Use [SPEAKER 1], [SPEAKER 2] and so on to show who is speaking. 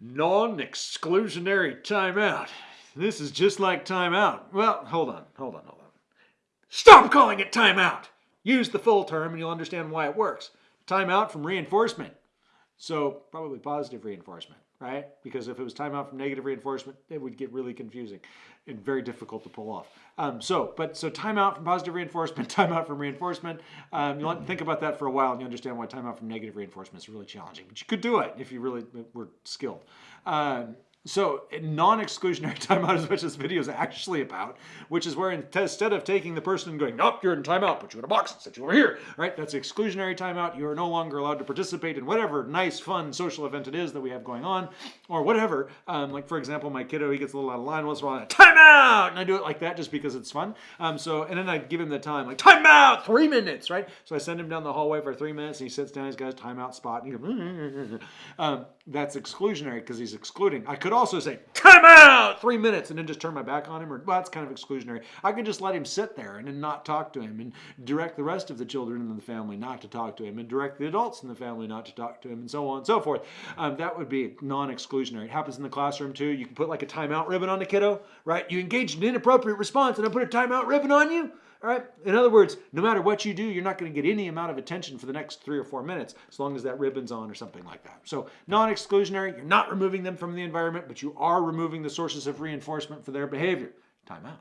[SPEAKER 1] Non-exclusionary timeout. This is just like timeout. Well, hold on, hold on, hold on. Stop calling it timeout! Use the full term and you'll understand why it works. Timeout from reinforcement. So probably positive reinforcement, right? Because if it was timeout from negative reinforcement, it would get really confusing and very difficult to pull off. Um, so, but so timeout from positive reinforcement, timeout from reinforcement. Um, you want to think about that for a while and you understand why timeout from negative reinforcement is really challenging. But you could do it if you really were skilled. Um, so non-exclusionary timeout is what this video is actually about, which is where instead of taking the person and going, nope, you're in timeout, put you in a box and set you over here, right? That's exclusionary timeout. You are no longer allowed to participate in whatever nice, fun social event it is that we have going on, or whatever. Um, like for example, my kiddo, he gets a little out of line once in a while, timeout, and I do it like that just because it's fun. Um, so, and then I give him the time, like timeout, three minutes, right? So I send him down the hallway for three minutes, and he sits down, he's got his timeout spot, and he goes, um, that's exclusionary because he's excluding. I could also say, time out, three minutes, and then just turn my back on him, or, well, that's kind of exclusionary. I can just let him sit there and then not talk to him, and direct the rest of the children in the family not to talk to him, and direct the adults in the family not to talk to him, and so on and so forth. Um, that would be non-exclusionary. It happens in the classroom too. You can put like a timeout ribbon on the kiddo, right? You engage in inappropriate response, and I put a timeout ribbon on you. All right. In other words, no matter what you do, you're not going to get any amount of attention for the next three or four minutes, as long as that ribbon's on or something like that. So non-exclusionary, you're not removing them from the environment, but you are removing the sources of reinforcement for their behavior. Time out.